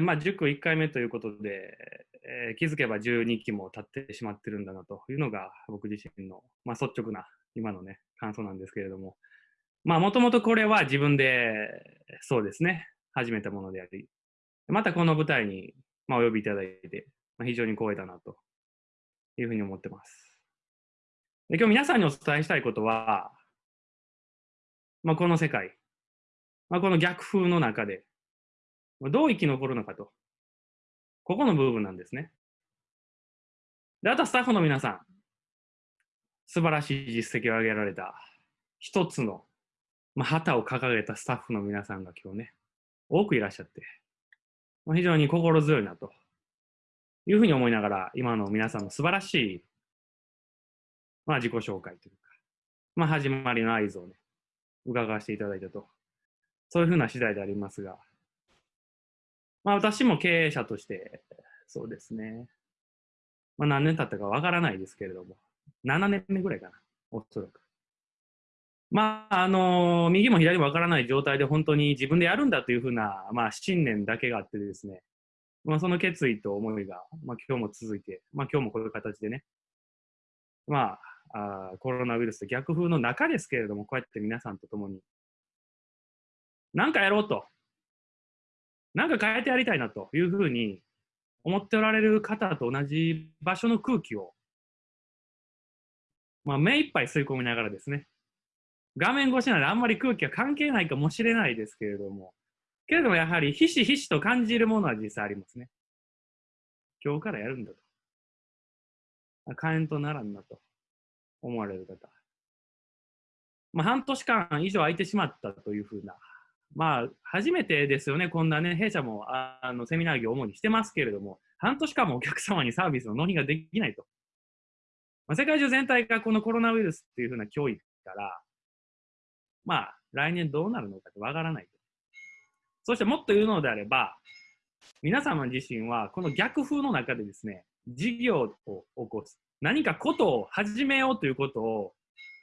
まあ、塾1回目ということで、えー、気づけば12期も経ってしまってるんだなというのが僕自身の、まあ、率直な今のね、感想なんですけれども、まあ、もともとこれは自分で、そうですね、始めたものであり、またこの舞台に、まあ、お呼びいただいて、まあ、非常に光栄だなというふうに思ってます。で今日皆さんにお伝えしたいことは、まあ、この世界、まあ、この逆風の中で、どう生き残るのかと。ここの部分なんですね。で、あとはスタッフの皆さん、素晴らしい実績を上げられた。一つの、まあ、旗を掲げたスタッフの皆さんが今日ね、多くいらっしゃって、まあ、非常に心強いなと。いうふうに思いながら、今の皆さんの素晴らしい、まあ、自己紹介というか、まあ、始まりの合図をね、伺わせていただいたと、そういうふうな次第でありますが、まあ、私も経営者として、そうですね、まあ、何年経ったかわからないですけれども、7年目ぐらいかな、おそらく。まあ、あの右も左もわからない状態で本当に自分でやるんだというふうな、まあ、信念だけがあってですね、まあ、その決意と思いが、まあ、今日も続いて、まあ、今日もこういう形でね、まあ、あコロナウイルスと逆風の中ですけれども、こうやって皆さんと共に、何かやろうと、なんか変えてやりたいなというふうに思っておられる方と同じ場所の空気を、まあ、目いっぱい吸い込みながらですね、画面越しなのであんまり空気は関係ないかもしれないですけれども、けれどもやはりひしひしと感じるものは実際ありますね。今日からやるんだと。火炎とならんなと思われる方。まあ、半年間以上空いてしまったというふうなまあ、初めてですよね、こんなね、弊社もあのセミナー業を主にしてますけれども、半年間もお客様にサービスの納品ができないと。まあ、世界中全体がこのコロナウイルスっていうふうな脅威から、まあ、来年どうなるのかってわからないと。そしてもっと言うのであれば、皆様自身はこの逆風の中でですね、事業を起こす。何かことを始めようということを、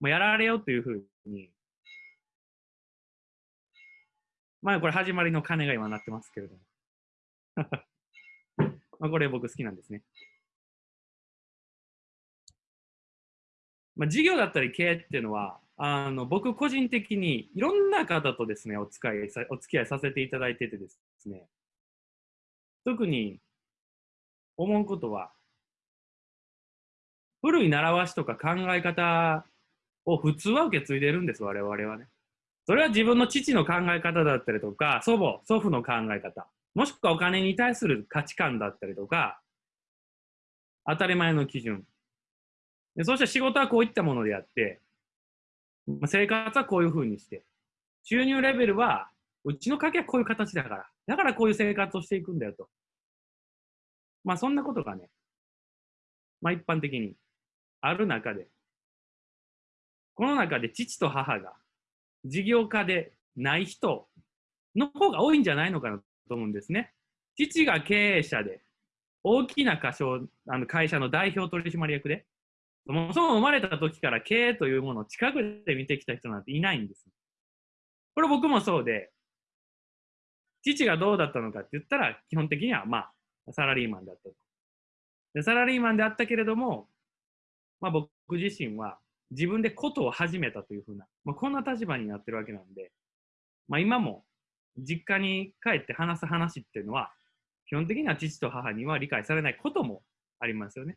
まあ、やられようというふうにまあこれ始まりの鐘が今鳴ってますけれども。まあこれ僕好きなんですね。まあ、事業だったり経営っていうのは、あの僕個人的にいろんな方とですね、お使いお付き合いさせていただいててですね、特に思うことは、古い習わしとか考え方を普通は受け継いでるんです、我々はね。それは自分の父の考え方だったりとか、祖母、祖父の考え方、もしくはお金に対する価値観だったりとか、当たり前の基準。でそして仕事はこういったものであって、生活はこういうふうにして、収入レベルは、うちの家計はこういう形だから、だからこういう生活をしていくんだよと。まあそんなことがね、まあ一般的にある中で、この中で父と母が事業家でない人の方が多いんじゃないのかなと思うんですね。父が経営者で、大きな会社あの会社の代表取締役で、そもそも生まれた時から経営というものを近くで見てきた人なんていないんです。これ僕もそうで、父がどうだったのかって言ったら、基本的にはまあ、サラリーマンだったと。でサラリーマンであったけれども、まあ僕自身は自分でことを始めたというふうな、まあ、こんな立場になってるわけなんで、まあ、今も実家に帰って話す話っていうのは、基本的には父と母には理解されないこともありますよね。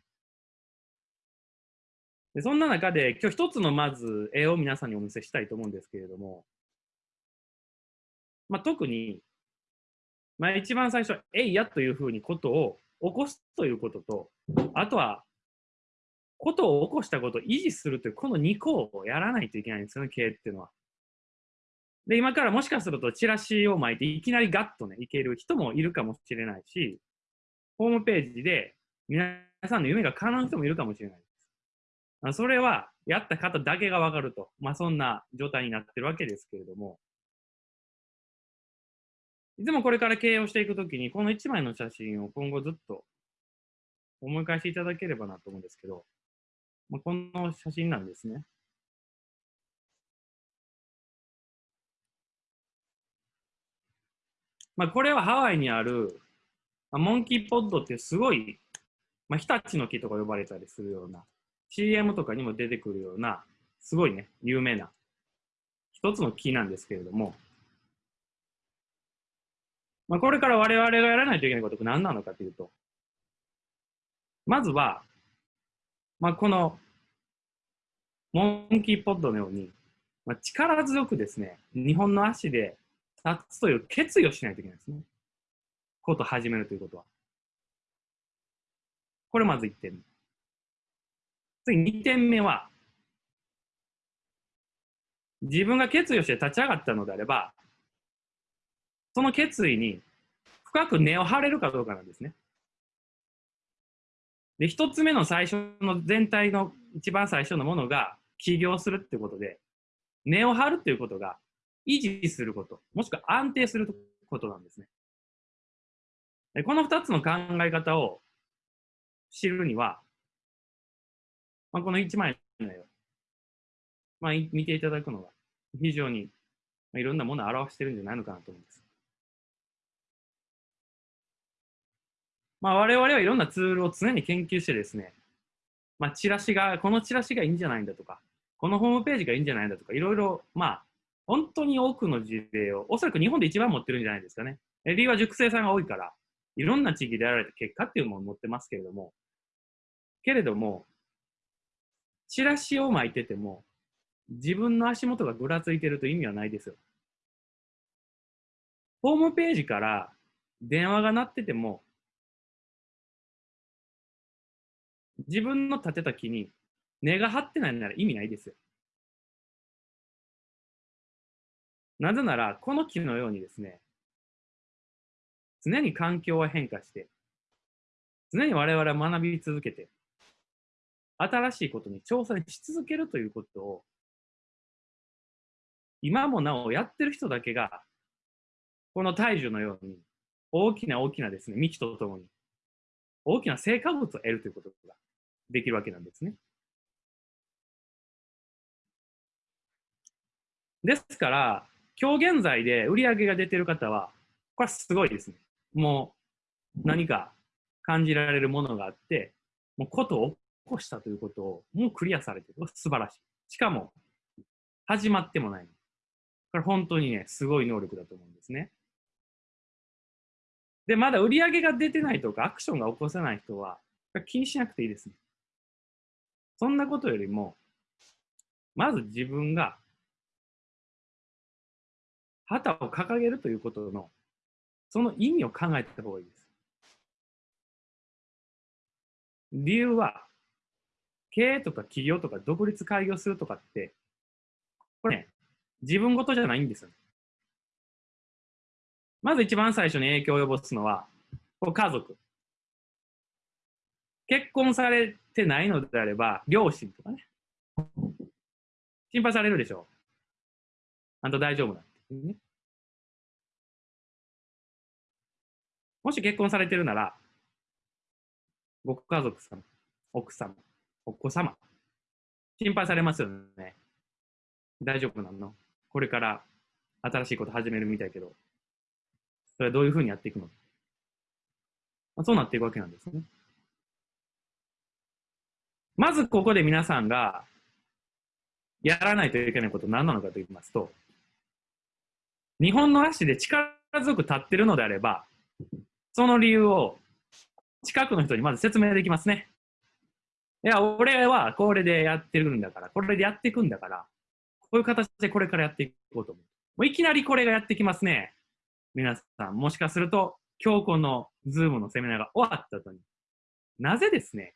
でそんな中で、今日一つのまず絵を皆さんにお見せしたいと思うんですけれども、まあ、特に、まあ、一番最初、えいやというふうにことを起こすということと、あとはことを起こしたことを維持するという、この2個をやらないといけないんですよね、経営っていうのは。で、今からもしかするとチラシを巻いていきなりガッとね、いける人もいるかもしれないし、ホームページで皆さんの夢が叶う人もいるかもしれないです。それは、やった方だけがわかると。まあ、そんな状態になってるわけですけれども、いつもこれから経営をしていくときに、この1枚の写真を今後ずっと思い返していただければなと思うんですけど、まあ、この写真なんですね。まあ、これはハワイにあるまあ、モンキーポッドってすごい、まあ、日立の木とか呼ばれたりするような、CM とかにも出てくるような、すごいね、有名な一つの木なんですけれども、まあ、これから我々がやらないといけないことは何なのかというと、まずは、まあ、このモンキーポッドのように、まあ、力強くですね、日本の足で立つという決意をしないといけないですね。ことを始めるということは。これまず1点目。次2点目は、自分が決意をして立ち上がったのであれば、その決意に深く根を張れるかどうかなんですね。で、一つ目の最初の全体の一番最初のものが起業するってことで、根を張るっていうことが維持すること、もしくは安定することなんですね。でこの二つの考え方を知るには、まあ、この一枚の絵を、まあ、見ていただくのが非常に、いろんなものを表してるんじゃないのかなと思うんです。まあ、我々はいろんなツールを常に研究してですね、まあ、チラシが、このチラシがいいんじゃないんだとか、このホームページがいいんじゃないんだとか、いろいろ、まあ、本当に多くの事例を、おそらく日本で一番持ってるんじゃないですかね。理由は熟成さんが多いから、いろんな地域でやられた結果っていうものを持ってますけれども、けれども、チラシを巻いてても、自分の足元がぐらついてると意味はないですよ。ホームページから電話が鳴ってても、自分の立てた木に根が張ってないなら意味ないですよ。なぜなら、この木のようにですね、常に環境は変化して、常に我々は学び続けて、新しいことに挑戦し続けるということを、今もなおやってる人だけが、この大樹のように、大きな大きなですね、幹とともに、大きな成果物を得るということができるわけなんですね。ですから、今日現在で売り上げが出てる方は、これはすごいですね。もう何か感じられるものがあって、もうことを起こしたということをもうクリアされてる。素晴らしい。しかも、始まってもない。これ本当にね、すごい能力だと思うんですね。で、まだ売り上げが出てないとか、アクションが起こせない人は、気にしなくていいですね。そんなことよりも、まず自分が旗を掲げるということの、その意味を考えた方がいいです。理由は、経営とか企業とか独立開業するとかって、これね、自分事じゃないんですよ、ね。まず一番最初に影響を及ぼすのは、家族。結婚されてないのであれば、両親とかね。心配されるでしょう。あんた大丈夫だってね。もし結婚されてるなら、ご家族様、奥様、お子様、心配されますよね。大丈夫なの？これから新しいこと始めるみたいけど、それはどういうふうにやっていくの、まあ、そうなっていくわけなんですね。まずここで皆さんがやらないといけないことは何なのかと言いますと、日本の足で力強く立ってるのであれば、その理由を近くの人にまず説明できますね。いや、俺はこれでやってるんだから、これでやっていくんだから、こういう形でこれからやっていこうと思う。もういきなりこれがやってきますね。皆さん、もしかすると、今日このズームのセミナーが終わった後に、なぜですね、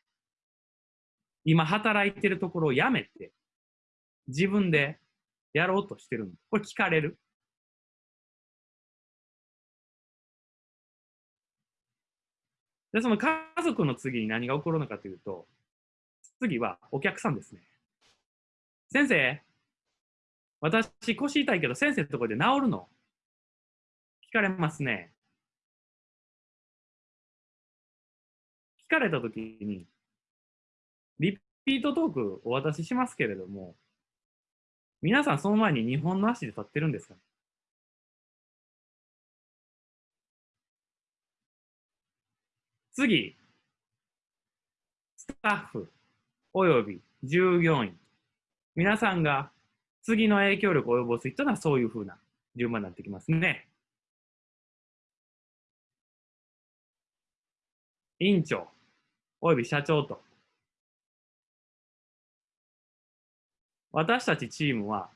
今働いてるところをやめて、自分でやろうとしてるのこれ聞かれる？で、その家族の次に何が起こるのかというと、次はお客さんですね。先生、私腰痛いけど先生のところで治るの？聞かれますね。聞かれたときに、リピートトークお渡ししますけれども、皆さんその前に日本の足で立ってるんですか？次、スタッフおよび従業員。皆さんが次の影響力を及ぼす人はそういうふうな順番になってきますね。委員長および社長と。私たちチームは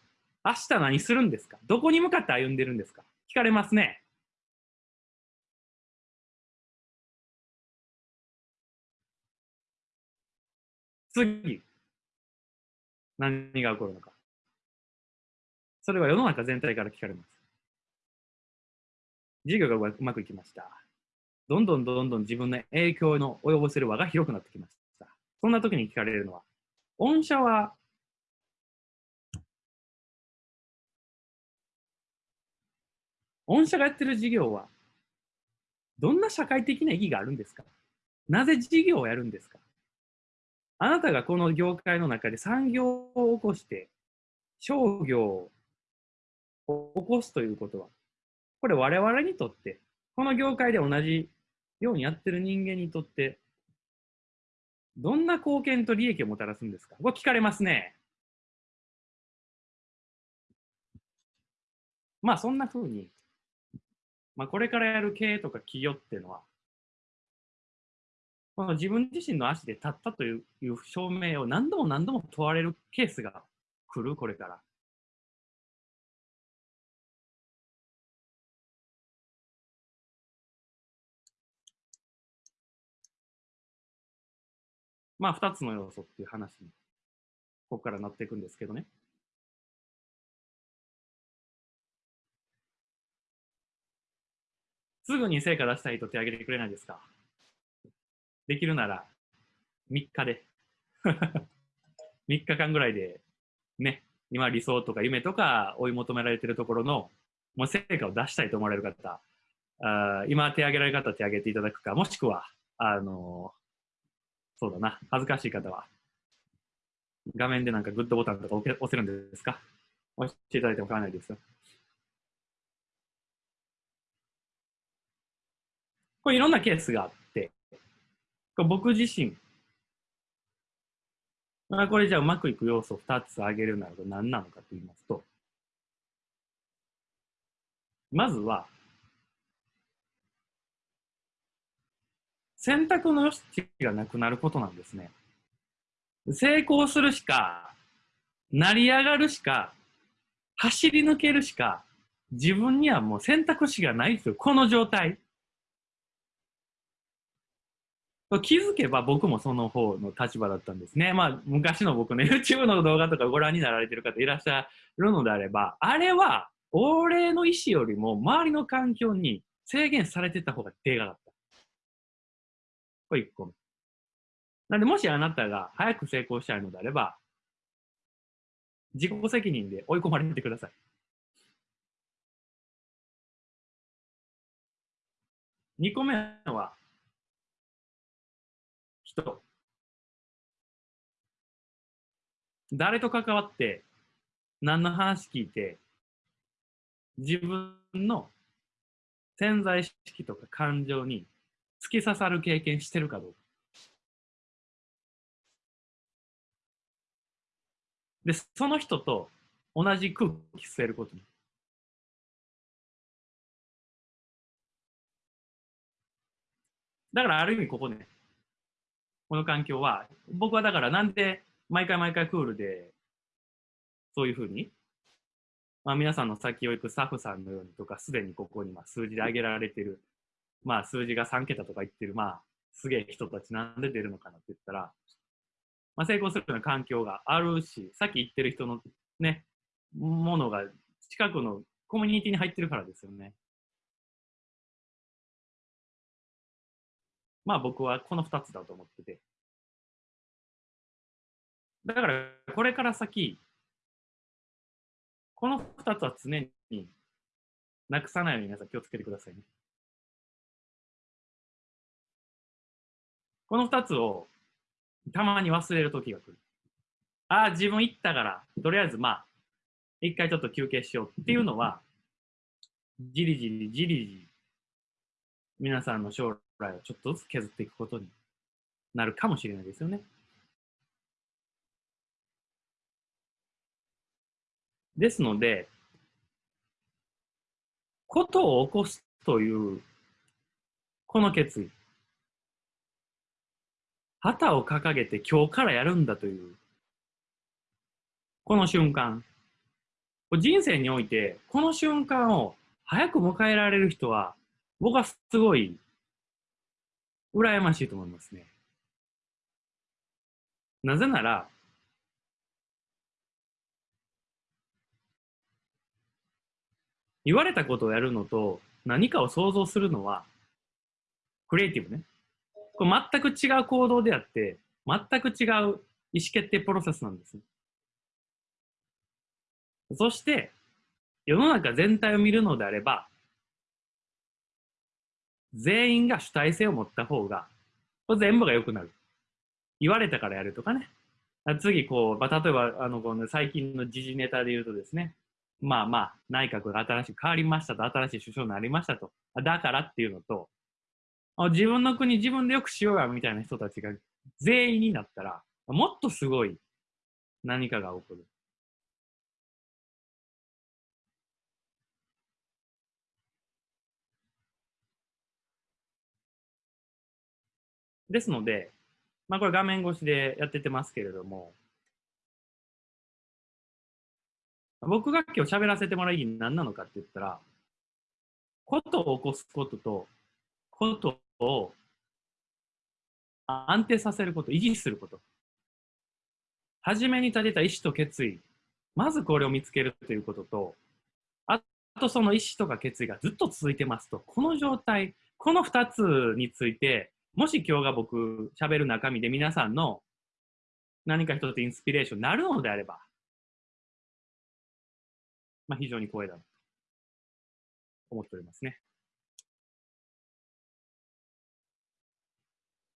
明日何するんですか？どこに向かって歩んでるんですか？聞かれますね。次、何が起こるのか。それは世の中全体から聞かれます。事業がうまくいきました。どんどんどんどん自分の影響の及ぼせる輪が広くなってきました。そんな時に聞かれるのは、御社は御社がやってる事業はどんな社会的な意義があるんですか？なぜ事業をやるんですか？あなたがこの業界の中で産業を起こして商業を起こすということは、これ我々にとって、この業界で同じようにやってる人間にとって、どんな貢献と利益をもたらすんですか？これ聞かれますね。まあそんな風に、まあこれからやる経営とか企業っていうのは、この自分自身の足で立ったという証明を何度も何度も問われるケースが来る、これから。まあ、二つの要素っていう話に、ここからなっていくんですけどね。すぐに成果出したいと手挙げてくれないですか？できるなら3日で。3日間ぐらいでね、今理想とか夢とか追い求められてるところのもう成果を出したいと思われる方、あ今手挙げられる方手挙げていただくか、もしくは、あのそうだな、恥ずかしい方は、画面でなんかグッドボタンとか押せるんですか？押していただいても構わないですよ。これいろんなケースがあって、僕自身、まあ、これじゃあうまくいく要素を2つ挙げるなら何なのかと言いますと、まずは、選択の余地がなくなることなんですね。成功するしか、成り上がるしか、走り抜けるしか、自分にはもう選択肢がないですよ。この状態。気づけば僕もその方の立場だったんですね。まあ、昔の僕の YouTube の動画とかご覧になられてる方いらっしゃるのであれば、あれは、俺の意思よりも周りの環境に制限されてた方がでかかった。これ1個目。なんで、もしあなたが早く成功したいのであれば、自己責任で追い込まれてください。2個目は、人。誰と関わって、何の話聞いて、自分の潜在意識とか感情に突き刺さる経験してるかどうか。で、その人と同じ空気吸えることに。だからある意味ここね、この環境は、僕はだからなんで毎回毎回クールで、そういうふうに、まあ、皆さんの先を行くスタッフさんのようにとか、すでにここにまあ数字で挙げられてる、まあ数字が3桁とか言ってる、まあすげえ人たちなんで出るのかなって言ったら、まあ、成功するような環境があるし、さっき言ってる人のね、ものが近くのコミュニティに入ってるからですよね。まあ僕はこの2つだと思ってて。だからこれから先、この2つは常になくさないように皆さん気をつけてくださいね。この2つをたまに忘れる時が来る。ああ、自分行ったから、とりあえずまあ、一回ちょっと休憩しようっていうのは、じりじりじりじり、皆さんの将来ちょっとずつ削っていくことになるかもしれないですよね。ですので、ことを起こすという、この決意。旗を掲げて今日からやるんだという、この瞬間。人生において、この瞬間を早く迎えられる人は、僕はすごい、羨ましいと思いますね。なぜなら、言われたことをやるのと何かを想像するのは、クリエイティブね。これ全く違う行動であって、全く違う意思決定プロセスなんです。そして、世の中全体を見るのであれば、全員が主体性を持った方が、これ全部が良くなる。言われたからやるとかね。次、こう、まあ、例えば、あの、この最近の時事ネタで言うとですね、まあまあ、内閣が新しく変わりましたと、新しい首相になりましたと。だからっていうのと、自分の国自分でよくしようやみたいな人たちが全員になったら、もっとすごい何かが起こる。ですので、まあこれ画面越しでやっててますけれども、僕が今日喋らせてもらう意義何なのかって言ったら、ことを起こすことと、ことを安定させること、維持すること。初めに立てた意思と決意、まずこれを見つけるということと、あとその意思とか決意がずっと続いてますと、この状態、この2つについて、もし今日が僕喋る中身で皆さんの何か一つインスピレーションになるのであれば、まあ、非常に光栄だと思っておりますね。